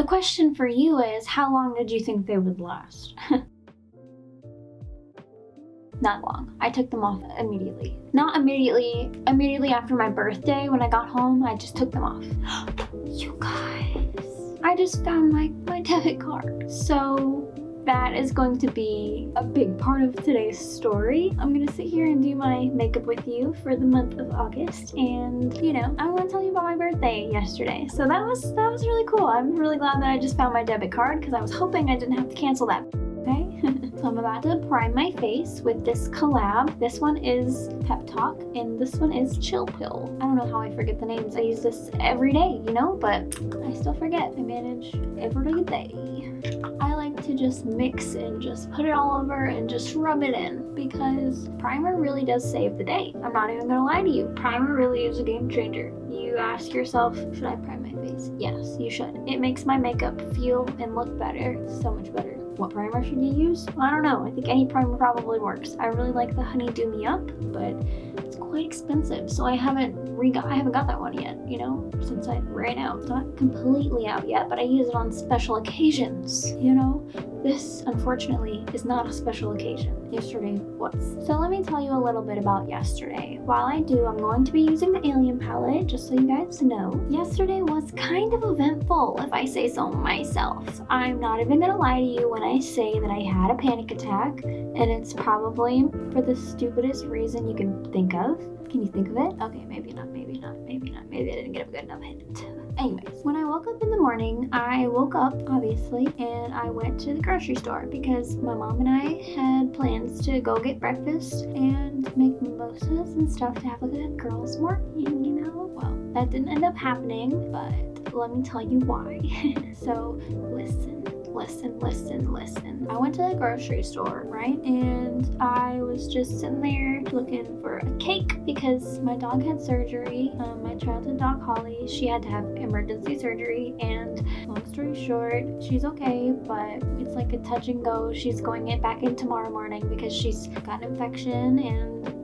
The question for you is, how long did you think they would last? Not long. I took them off immediately. Not immediately, immediately after my birthday when I got home, I just took them off. you guys, I just found my, my debit card. So that is going to be a big part of today's story. I'm gonna sit here and do my makeup with you for the month of August and you know, I want to tell you about my birthday yesterday. So that was that was really cool. I'm really glad that I just found my debit card because I was hoping I didn't have to cancel that okay? so I'm about to prime my face with this collab. This one is Pep Talk and this one is Chill Pill. I don't know how I forget the names. I use this every day, you know, but I still forget. I manage every day. To just mix and just put it all over and just rub it in because primer really does save the day. I'm not even gonna lie to you. Primer really is a game changer. You ask yourself, should I prime my face? Yes, you should. It makes my makeup feel and look better, so much better. What primer should you use? I don't know. I think any primer probably works. I really like the Honey Do Me Up, but it's quite expensive, so I haven't re I haven't got that one yet, you know, since I ran out. It's not completely out yet, but I use it on special occasions, you know? This, unfortunately, is not a special occasion. Yesterday was. So let me tell you a little bit about yesterday. While I do, I'm going to be using the Alien palette, just so you guys know. Yesterday was kind of eventful, if I say so myself. I'm not even gonna lie to you when I say that I had a panic attack, and it's probably for the stupidest reason you can think of. Can you think of it? Okay, maybe not, maybe not, maybe not. Maybe I didn't get a good enough hint. Anyways, when I woke up in the morning, I woke up, obviously, and I went to the grocery store because my mom and I had plans to go get breakfast and make mimosas and stuff to have a girls' morning, you know? Well, that didn't end up happening, but let me tell you why. so, listen listen, listen, listen. I went to the grocery store, right? And I was just sitting there looking for a cake because my dog had surgery. Um, my childhood dog, Holly, she had to have emergency surgery. And long story short, she's okay, but it's like a touch and go. She's going in back in tomorrow morning because she's got an infection and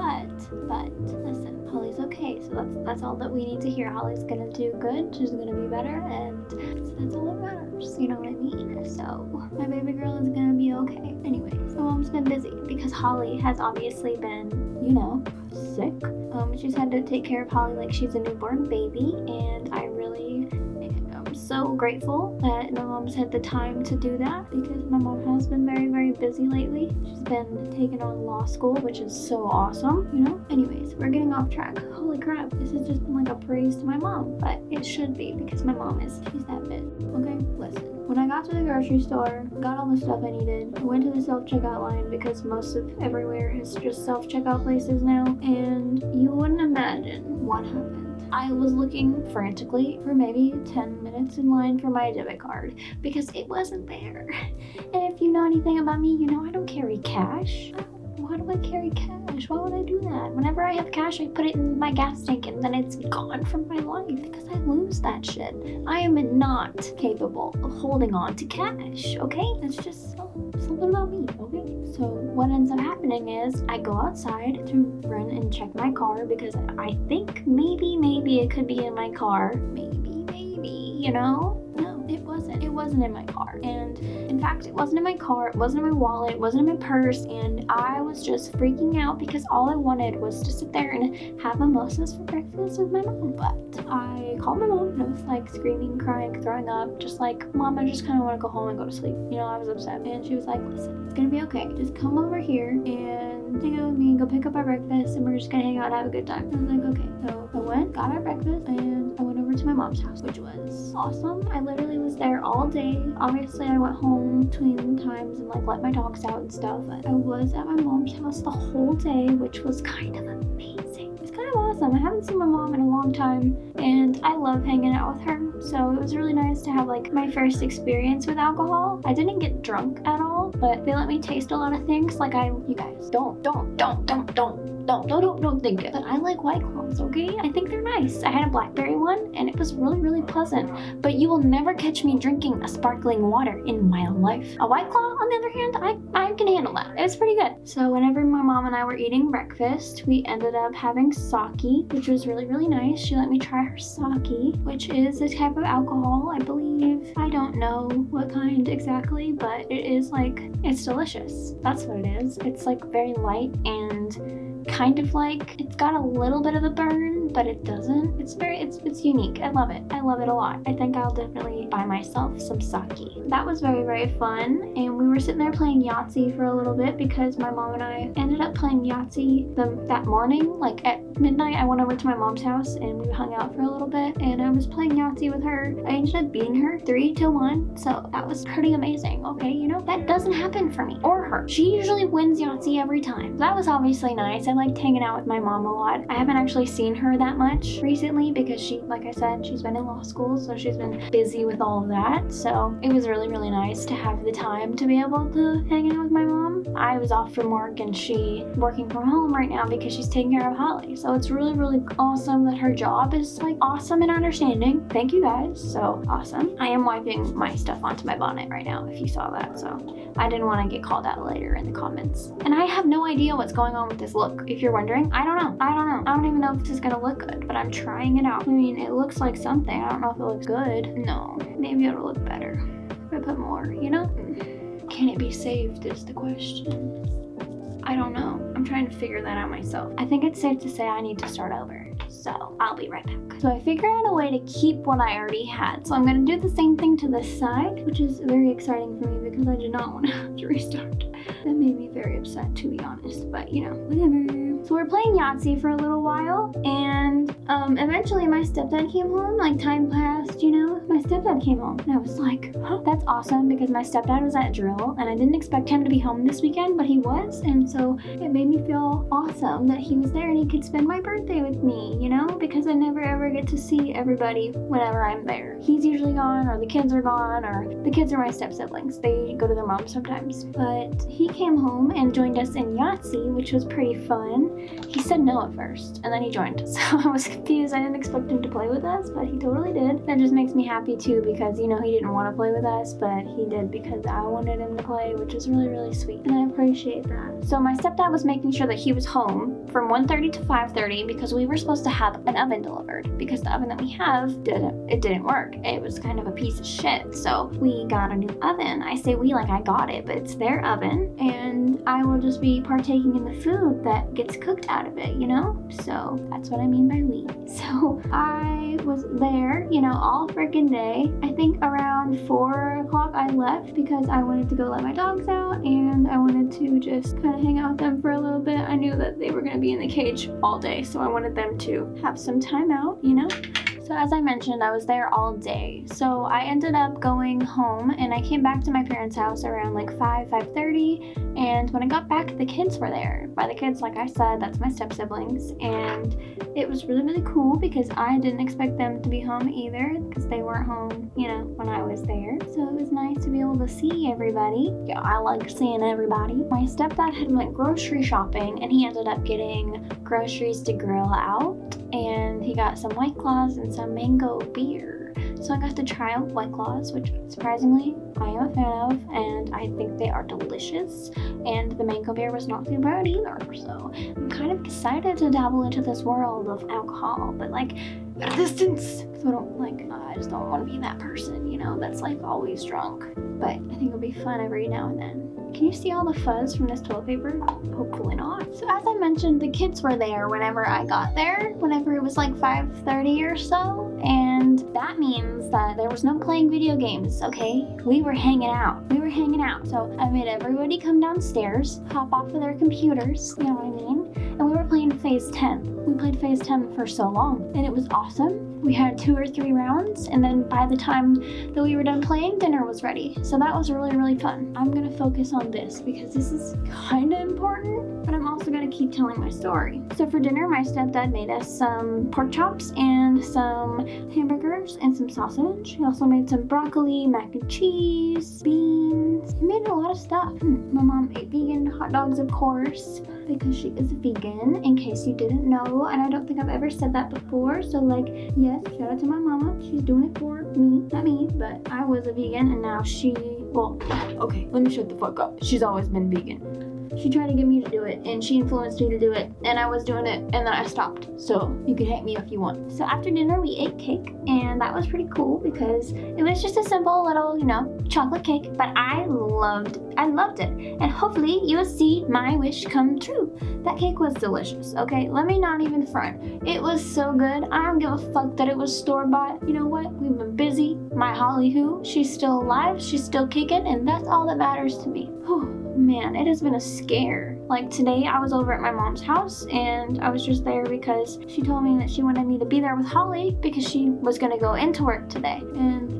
but, but, listen, Holly's okay. So that's that's all that we need to hear. Holly's gonna do good. She's gonna be better, and that's all that matters. You know what I mean? So my baby girl is gonna be okay. Anyway, my mom's been busy because Holly has obviously been, you know, sick. Um, she's had to take care of Holly like she's a newborn baby, and I really so grateful that my mom's had the time to do that because my mom has been very, very busy lately. She's been taking on law school, which is so awesome, you know? Anyways, we're getting off track. Holy crap, this has just been like a praise to my mom, but it should be because my mom is, she's that bit, okay? Listen. When I got to the grocery store, got all the stuff I needed, went to the self-checkout line because most of everywhere is just self-checkout places now, and you wouldn't imagine what happened. I was looking frantically for maybe 10 minutes in line for my debit card because it wasn't there. And if you know anything about me, you know I don't carry cash. Why do I carry cash? Why would I do that? Whenever I have cash, I put it in my gas tank and then it's gone from my life because I lose that shit. I am not capable of holding on to cash, okay? That's just something about me, okay? So what ends up happening is I go outside to run and check my car because I think maybe, maybe it could be in my car. Maybe, maybe, you know? Wasn't. In my car. And in fact, it wasn't in my car. It wasn't in my wallet. It wasn't in my purse. And I was just freaking out because all I wanted was to sit there and have mimosas for breakfast with my mom. But I called my mom and I was like screaming, crying, throwing up, just like, Mom, I just kind of want to go home and go to sleep. You know, I was upset. And she was like, listen, it's gonna be okay. Just come over here and hang out with me and go pick up our breakfast and we're just gonna hang out and have a good time. I was like, okay. So I went, got our breakfast, and I went over to my mom's house, which was awesome. I literally was there all day. Obviously, I went home between times and like let my dogs out and stuff. But I was at my mom's house the whole day, which was kind of. Awesome. I haven't seen my mom in a long time and I love hanging out with her. So it was really nice to have like my first experience with alcohol. I didn't get drunk at all, but they let me taste a lot of things. Like I, you guys, don't, don't, don't, don't, don't don't, don't, don't, don't think it. But I like White Claws, okay? I think they're nice. I had a blackberry one and it was really, really pleasant. But you will never catch me drinking a sparkling water in my life. A White Claw, on the other hand, I, I can handle that. It was pretty good. So whenever my mom and I were eating breakfast, we ended up having sake, which was really, really nice. She let me try her sake, which is a type of alcohol, I believe I don't know what kind exactly, but it is like, it's delicious. That's what it is. It's like very light and kind of like, it's got a little bit of a burn, but it doesn't. It's very, it's, it's unique. I love it. I love it a lot. I think I'll definitely buy myself some sake. That was very, very fun. And we were sitting there playing Yahtzee for a little bit because my mom and I ended up playing Yahtzee the, that morning. Like at midnight, I went over to my mom's house and we hung out for a little bit and I was playing Yahtzee with her. I ended up beating her three to one. So that was pretty amazing. Okay, you know, that doesn't happen for me or her. She usually wins Yahtzee every time. That was obviously nice. I liked hanging out with my mom a lot. I haven't actually seen her that much recently because she, like I said, she's been in law school, so she's been busy with all of that. So it was really, really nice to have the time to be able to hang out with my mom. I was off from work and she working from home right now because she's taking care of Holly. So it's really, really awesome that her job is like awesome and understanding. Thank you guys. So awesome. I am wiping my stuff onto my bonnet right now if you saw that. So I didn't want to get called out later in the comments. And I have no idea what's going on with this look. If you're wondering, I don't know. I don't know. I don't even know if this is gonna look good, but I'm trying it out. I mean, it looks like something. I don't know if it looks good. No, maybe it'll look better if I put more, you know? Can it be saved is the question. I don't know. I'm trying to figure that out myself. I think it's safe to say I need to start over. So I'll be right back. So I figured out a way to keep what I already had. So I'm gonna do the same thing to this side, which is very exciting for me because I did not want to have to restart. That made me very upset to be honest, but you know, whatever. So we're playing Yahtzee for a little while and um, eventually my stepdad came home, like time passed, you know, my stepdad came home and I was like, huh, that's awesome because my stepdad was at drill and I didn't expect him to be home this weekend, but he was. And so it made me feel awesome that he was there and he could spend my birthday with me, you know, because I never ever get to see everybody whenever I'm there. He's usually gone or the kids are gone or the kids are my step siblings. They go to their mom sometimes. But he came home and joined us in Yahtzee, which was pretty fun. He said no at first, and then he joined. So I was confused. I didn't expect him to play with us, but he totally did. That just makes me happy too because, you know, he didn't want to play with us, but he did because I wanted him to play, which is really, really sweet. And I appreciate that. So my stepdad was making sure that he was home from 1.30 to 5.30 because we were supposed to have an oven delivered because the oven that we have didn't, it didn't work. It was kind of a piece of shit. So we got a new oven. I say we like I got it, but it's their oven and I will just be partaking in the food that gets cooked out of it, you know? So that's what I mean by we. So I was there, you know, all freaking day. I think around four o'clock I left because I wanted to go let my dogs out and I wanted to just kind of hang out with them for a little bit. I knew that they were going to be in the cage all day, so I wanted them to have some time out, you know? So as I mentioned, I was there all day. So I ended up going home and I came back to my parents' house around like 5, 5.30. And when I got back, the kids were there. By the kids, like I said, that's my step-siblings. And it was really, really cool because I didn't expect them to be home either because they weren't home, you know, when I was there. So it was nice to be able to see everybody. Yeah, I like seeing everybody. My stepdad had went grocery shopping and he ended up getting groceries to grill out and he got some White Claws and some mango beer. So I got to try out White Claws, which surprisingly I am a fan of, and I think they are delicious. And the mango beer was not too bad either, so I'm kind of excited to dabble into this world of alcohol, but like distance. So I don't like, I just don't want to be that person, you know, that's like always drunk. But I think it'll be fun every now and then. Can you see all the fuzz from this toilet paper? Hopefully not. So as I mentioned, the kids were there whenever I got there, whenever it was like 5.30 or so. And that means that there was no playing video games, okay? We were hanging out. We were hanging out. So I made everybody come downstairs, hop off of their computers, you know what I mean? And we were playing Phase 10. We played Phase 10 for so long, and it was awesome. We had two or three rounds, and then by the time that we were done playing, dinner was ready. So that was really, really fun. I'm gonna focus on this because this is kind of important, but I'm also gonna keep telling my story. So for dinner, my stepdad made us some pork chops and some hamburgers and some sausage. He also made some broccoli, mac and cheese, beans. He made a lot of stuff. Hmm. My mom ate vegan hot dogs, of course, because she is a vegan, in case you didn't know. And I don't think I've ever said that before. So like, yes, shout out to my mama. She's doing it for me, not me, but I was a vegan and now she, well, okay, let me shut the fuck up. She's always been vegan. She tried to get me to do it and she influenced me to do it and I was doing it and then I stopped. So you can hate me if you want. So after dinner we ate cake and that was pretty cool because it was just a simple little, you know, chocolate cake, but I loved, I loved it. And hopefully you'll see my wish come true. That cake was delicious, okay? Let me not even front. It was so good. I don't give a fuck that it was store-bought. You know what? We've been busy. My Holly who, she's still alive, she's still kicking, and that's all that matters to me. Whew man, it has been a scare. Like today, I was over at my mom's house and I was just there because she told me that she wanted me to be there with Holly because she was gonna go into work today. And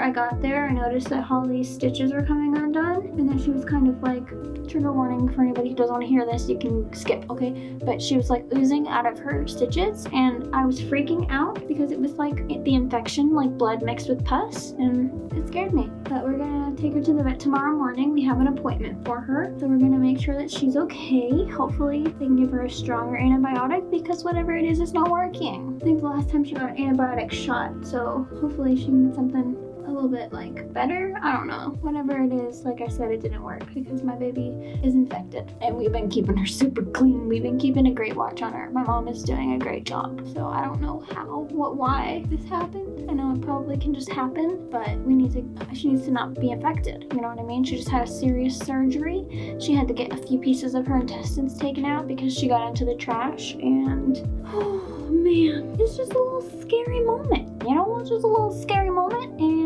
I got there, I noticed that Holly's stitches were coming undone, and then she was kind of like, trigger warning for anybody who doesn't want to hear this, you can skip, okay? But she was like oozing out of her stitches, and I was freaking out because it was like the infection, like blood mixed with pus, and it scared me. But we're gonna take her to the vet tomorrow morning. We have an appointment for her, so we're gonna make sure that she's okay. Hopefully, they can give her a stronger antibiotic because whatever it is, it's not working. I think the last time she got an antibiotic shot, so hopefully she can get something little bit like better. I don't know. Whatever it is, like I said, it didn't work because my baby is infected and we've been keeping her super clean. We've been keeping a great watch on her. My mom is doing a great job. So I don't know how, what, why this happened. I know it probably can just happen, but we need to, she needs to not be infected. You know what I mean? She just had a serious surgery. She had to get a few pieces of her intestines taken out because she got into the trash and, oh man, it's just a little scary moment. You know, it's just a little scary moment and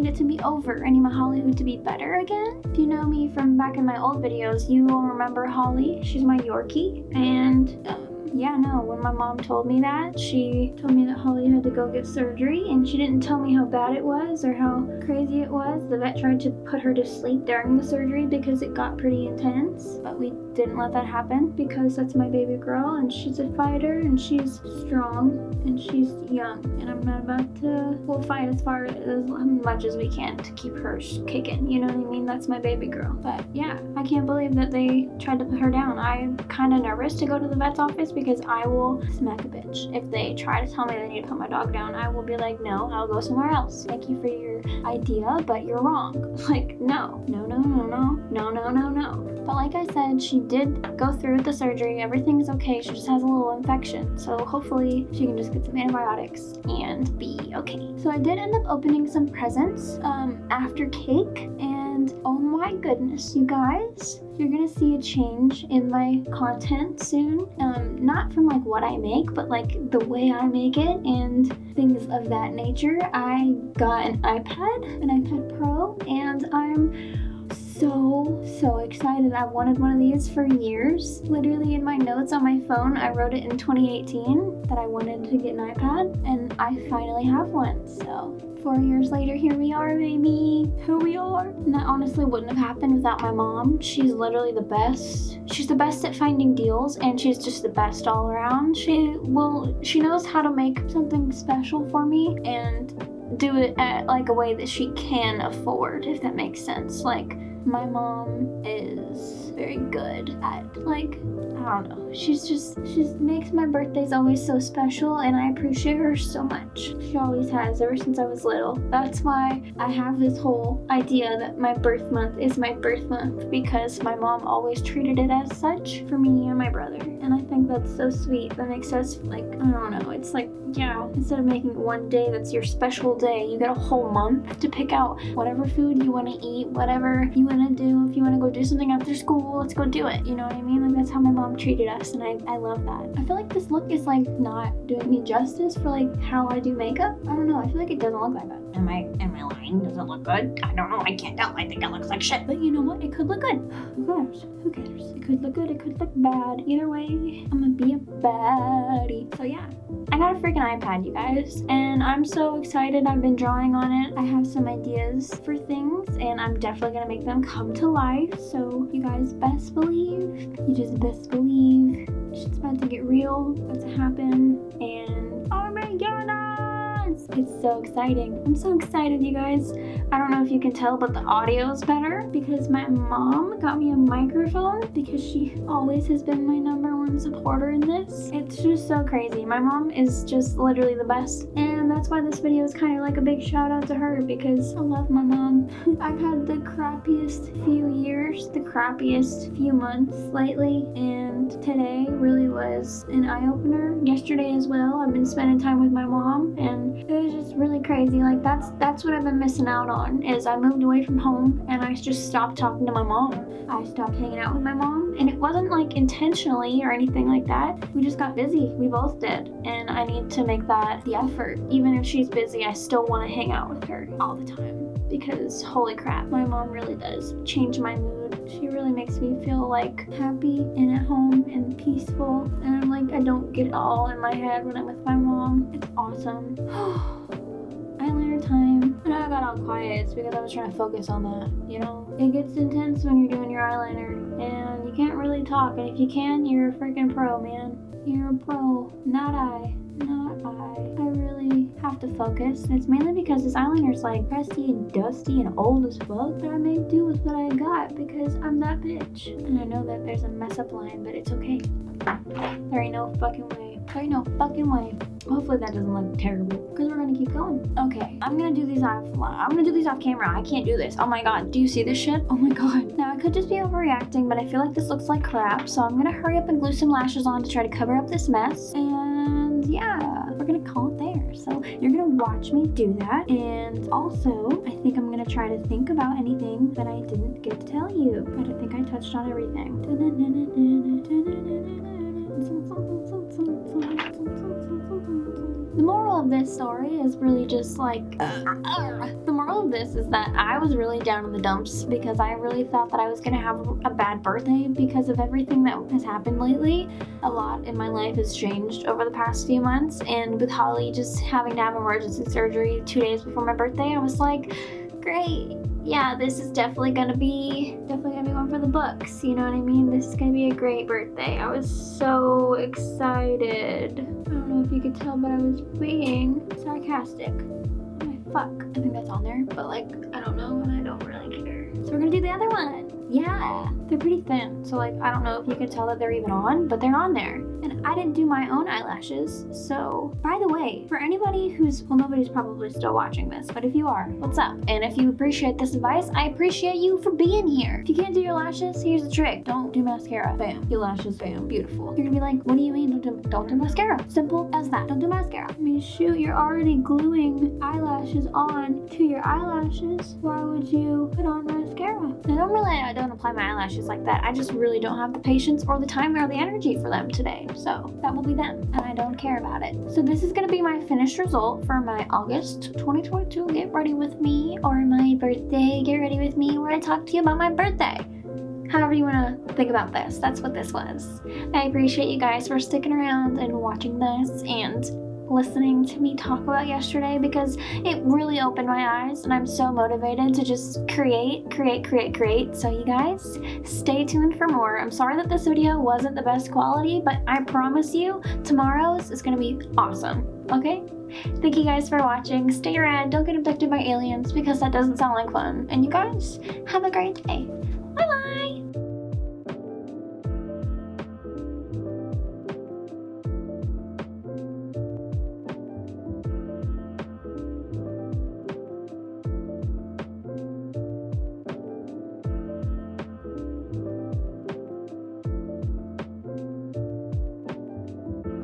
need it to be over. I need my Hollywood to be better again. If you know me from back in my old videos, you will remember Holly. She's my Yorkie and um, yeah, no, when my mom told me that, she told me that Holly had to go get surgery and she didn't tell me how bad it was or how crazy it was. The vet tried to put her to sleep during the surgery because it got pretty intense, but we didn't let that happen because that's my baby girl and she's a fighter and she's strong and she's young and I'm not about to, we'll fight as far as much as we can to keep her kicking, you know what I mean? That's my baby girl. But yeah, I can't believe that they tried to put her down. I'm kind of nervous to go to the vet's office because I will smack a bitch. If they try to tell me they need to put my dog down, I will be like, no, I'll go somewhere else. Thank you for your idea, but you're wrong. Like, no, no, no, no, no, no, no, no, no. But like I said, she did go through the surgery. Everything's okay. She just has a little infection. So hopefully she can just get some antibiotics and be okay. So I did end up opening some presents um, after cake and oh my goodness, you guys you're gonna see a change in my content soon. Um, not from like what I make, but like the way I make it and things of that nature. I got an iPad, an iPad Pro, and I'm so, so excited. I've wanted one of these for years. Literally in my notes on my phone, I wrote it in 2018 that I wanted to get an iPad and I finally have one. So four years later, here we are, baby. Here we are. And that honestly wouldn't have happened without my mom. She's literally the best. She's the best at finding deals and she's just the best all around. She will, she knows how to make something special for me and do it at like a way that she can afford, if that makes sense. Like, my mom is very good at like I don't know. She's just she makes my birthdays always so special and I appreciate her so much. She always has ever since I was little. That's why I have this whole idea that my birth month is my birth month because my mom always treated it as such for me and my brother. And I think that's so sweet. That makes us like I don't know. It's like yeah, instead of making one day that's your special day, you get a whole month to pick out whatever food you want to eat, whatever you want to do. If you want to go do something after school, let's go do it. You know what I mean? Like that's how my mom treated us and I, I love that. I feel like this look is like not doing me justice for like how I do makeup. I don't know. I feel like it doesn't look like that. Am I, am I lying? Does it look good? I don't know. I can't tell. I think it looks like shit. But you know what? It could look good. Who cares? Who cares? It could look good. It could look bad. Either way, I'm gonna be a baddie. So yeah. I got a freaking iPad, you guys, and I'm so excited. I've been drawing on it. I have some ideas for things, and I'm definitely gonna make them come to life. So you guys best believe, you just best believe, shit's about to get real, about to happen, and oh my god, It's so exciting. I'm so excited, you guys. I don't know if you can tell, but the audio is better because my mom got me a microphone because she always has been my number one supporter in this. It's just so crazy. My mom is just literally the best. And that's why this video is kind of like a big shout out to her because I love my mom. I've had the crappiest few years, the crappiest few months lately. And today really was an eye opener. Yesterday as well. I've been spending time with my mom and it was just really crazy. Like that's that's what I've been missing out on is I moved away from home and I just stopped talking to my mom. I stopped hanging out with my mom and it wasn't like intentionally or anything like that. We just got busy. We both did. And I need to make that the effort. Even if she's busy, I still want to hang out with her all the time because holy crap, my mom really does change my mood. She really makes me feel like happy and at home and peaceful. And I'm like, I don't get it all in my head when I'm with my mom. It's awesome. Eyeliner time. I know I got all quiet. It's because I was trying to focus on that, you know? It gets intense when you're doing your eyeliner and you can't really talk. And if you can, you're a freaking pro, man. You're a pro, not I not I. I really have to focus. And it's mainly because this eyeliner is like crusty and dusty and old as fuck. But I make do with what I got because I'm that bitch. And I know that there's a mess up line, but it's okay. There ain't no fucking way. There ain't no fucking way. Hopefully that doesn't look terrible because we're gonna keep going. Okay, I'm gonna do these off. I'm gonna do these off camera. I can't do this. Oh my god, do you see this shit? Oh my god. Now I could just be overreacting, but I feel like this looks like crap. So I'm gonna hurry up and glue some lashes on to try to cover up this mess. And yeah, we're gonna call it there. So you're gonna watch me do that. And also, I think I'm gonna try to think about anything that I didn't get to tell you. But I think I touched on everything. The moral of this story is really just like uh, the moral of this is that I was really down in the dumps because I really thought that I was gonna have a bad birthday because of everything that has happened lately. A lot in my life has changed over the past few months and with Holly just having to have emergency surgery two days before my birthday, I was like, great, yeah, this is definitely gonna be definitely gonna be one for the books. You know what I mean? This is gonna be a great birthday. I was so excited. I don't know if you could tell, but I was being sarcastic. Oh my fuck. I think that's on there, but like, I don't know and I don't really care. So we're gonna do the other one. Yeah, they're pretty thin. So like, I don't know if you can tell that they're even on, but they're on there. And I didn't do my own eyelashes. So by the way, for anybody who's, well, nobody's probably still watching this, but if you are, what's up? And if you appreciate this advice, I appreciate you for being here. If you can't do your lashes, here's the trick. Don't do mascara. Bam. Your lashes, bam. Beautiful. You're gonna be like, what do you mean don't do, don't do mascara? Simple as that. Don't do mascara. I mean, shoot, you're already gluing eyelashes on to your eyelashes. Why would you put on mascara? I don't really, I don't apply my eyelashes like that. I just really don't have the patience or the time or the energy for them today. So that will be them and I don't care about it. So this is gonna be my finished result for my August 2022 Get Ready With Me or my birthday Get Ready With Me where I talk to you about my birthday however you want to think about this that's what this was i appreciate you guys for sticking around and watching this and listening to me talk about yesterday because it really opened my eyes and I'm so motivated to just create, create, create, create. So you guys, stay tuned for more. I'm sorry that this video wasn't the best quality, but I promise you tomorrow's is going to be awesome. Okay? Thank you guys for watching. Stay around. Don't get abducted by aliens because that doesn't sound like fun. And you guys, have a great day.